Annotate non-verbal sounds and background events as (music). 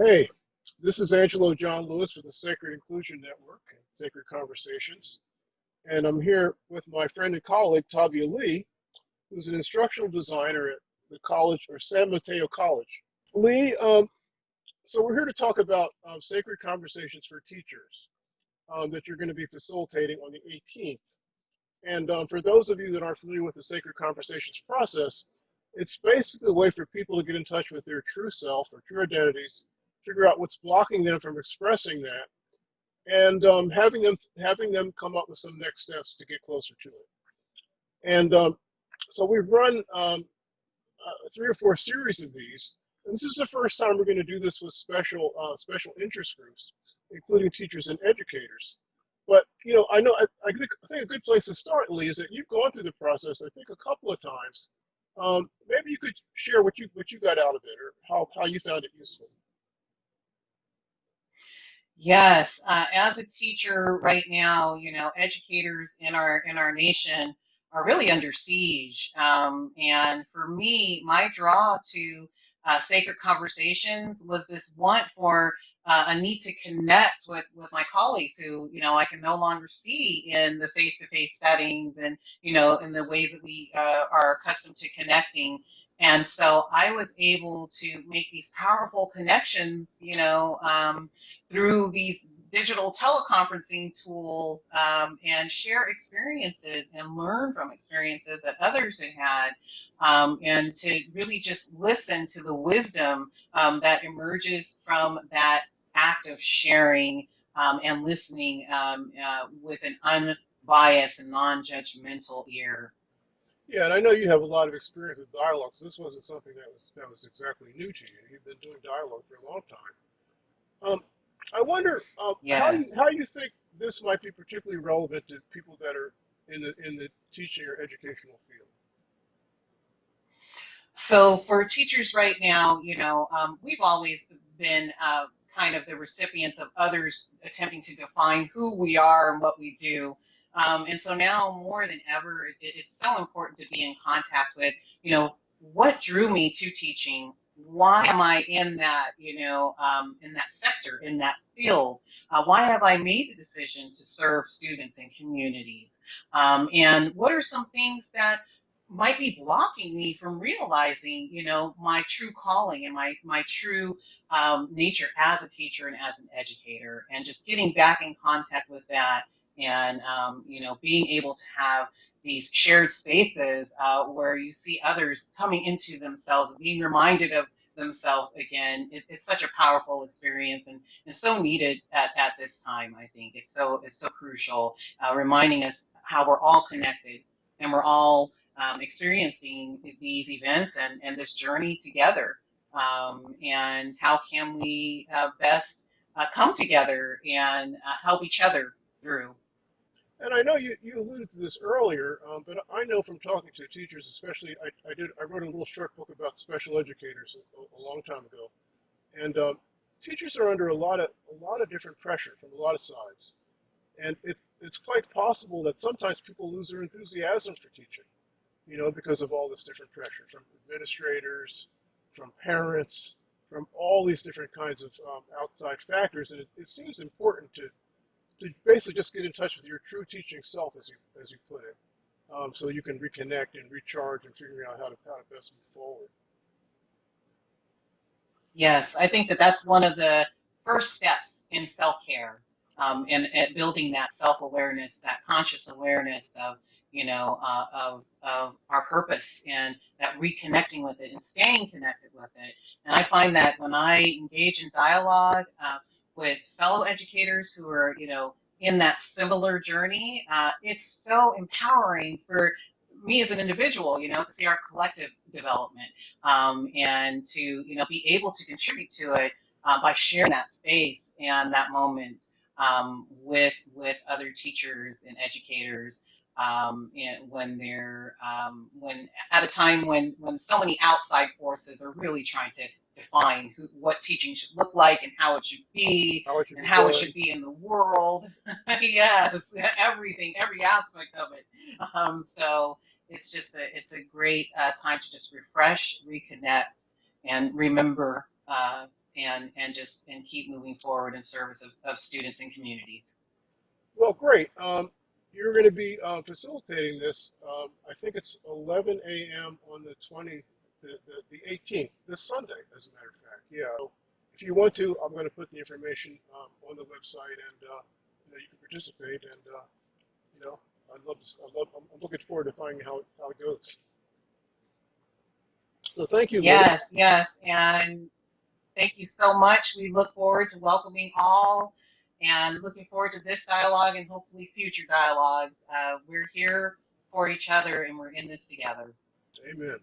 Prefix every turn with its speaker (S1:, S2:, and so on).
S1: Hey, this is Angelo John Lewis for the Sacred Inclusion Network, and Sacred Conversations. And I'm here with my friend and colleague, Tavia Lee, who's an instructional designer at the college or San Mateo College. Lee, um, so we're here to talk about um, Sacred Conversations for Teachers um, that you're going to be facilitating on the 18th. And um, for those of you that aren't familiar with the Sacred Conversations process, it's basically a way for people to get in touch with their true self or true identities figure out what's blocking them from expressing that, and um, having them having them come up with some next steps to get closer to it. And um, so we've run um, uh, three or four series of these. And this is the first time we're going to do this with special uh, special interest groups, including teachers and educators. But you know, I know I, I, think, I think a good place to start, Lee, is that you've gone through the process. I think a couple of times. Um, maybe you could share what you what you got out of it, or how how you found it useful.
S2: Yes, uh, as a teacher right now, you know, educators in our in our nation are really under siege. Um, and for me, my draw to uh, sacred conversations was this want for uh, a need to connect with with my colleagues who you know I can no longer see in the face to face settings and you know in the ways that we uh, are accustomed to connecting. And so I was able to make these powerful connections, you know, um, through these digital teleconferencing tools um, and share experiences and learn from experiences that others had had um, and to really just listen to the wisdom um, that emerges from that act of sharing um, and listening um, uh, with an unbiased and non-judgmental ear.
S1: Yeah, and I know you have a lot of experience with dialogue, so this wasn't something that was that was exactly new to you. You've been doing dialogue for a long time. Um, I wonder uh, yes. how you, how you think this might be particularly relevant to people that are in the in the teaching or educational field.
S2: So for teachers right now, you know, um, we've always been uh, kind of the recipients of others attempting to define who we are and what we do. Um, and so now more than ever, it, it's so important to be in contact with, you know, what drew me to teaching? why am I in that, you know, um, in that sector, in that field? Uh, why have I made the decision to serve students and communities? Um, and what are some things that might be blocking me from realizing, you know, my true calling and my my true um, nature as a teacher and as an educator, and just getting back in contact with that, and um, you know, being able to have these shared spaces uh, where you see others coming into themselves, being reminded of themselves again. It, it's such a powerful experience and, and so needed at, at this time. I think it's so it's so crucial, uh, reminding us how we're all connected and we're all um, experiencing these events and, and this journey together. Um, and how can we uh, best uh, come together and uh, help each other through
S1: and I know you, you alluded to this earlier, um, but I know from talking to teachers, especially, I, I did I wrote a little short book about special educators a, a long time ago, and um, teachers are under a lot of a lot of different pressure from a lot of sides, and it, it's quite possible that sometimes people lose their enthusiasm for teaching, you know, because of all this different pressure from administrators, from parents, from all these different kinds of um, outside factors, and it, it seems important to to basically just get in touch with your true teaching self, as you as you put it, um, so you can reconnect and recharge and figure out how to how to best move forward.
S2: Yes, I think that that's one of the first steps in self care um, and, and, building that self awareness, that conscious awareness of you know uh, of of our purpose and that reconnecting with it and staying connected with it. And I find that when I engage in dialogue. Uh, with fellow educators who are, you know, in that similar journey. Uh, it's so empowering for me as an individual, you know, to see our collective development um, and to, you know, be able to contribute to it uh, by sharing that space and that moment um, with with other teachers and educators. Um, and when they're um, when at a time when when so many outside forces are really trying to define who, what teaching should look like and how it should be how it should and be how it should be in the world. (laughs) yes, everything, every aspect of it. Um, so it's just a it's a great uh, time to just refresh, reconnect, and remember uh, and and just and keep moving forward in service of, of students and communities.
S1: Well, great. Um, you're going to be uh, facilitating this. Um, I think it's 11 a.m. on the 20, the, the, the 18th, this Sunday, as a matter of fact. Yeah. So if you want to, I'm going to put the information um, on the website, and uh, you know you can participate. And uh, you know, I'd love to. I love, I'm I'm looking forward to finding how it, how it goes. So thank you.
S2: Yes, yes, and thank you so much. We look forward to welcoming all and looking forward to this dialogue and hopefully future dialogues. Uh, we're here for each other and we're in this together.
S1: Amen.